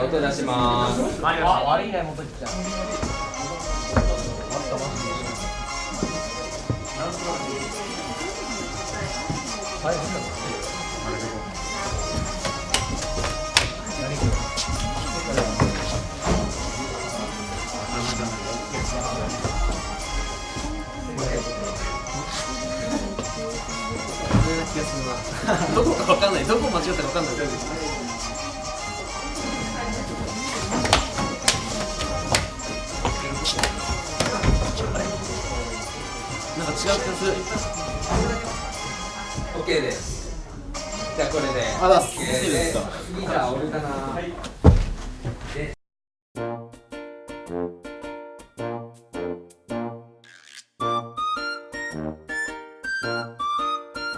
はい音出します。あ悪いね元木ちゃん気がするなどこかわかんない。どこ間違ったかわかんない。なんか違う気が OK です。じゃあこれで。あら、次じゃあ俺かな、はいで。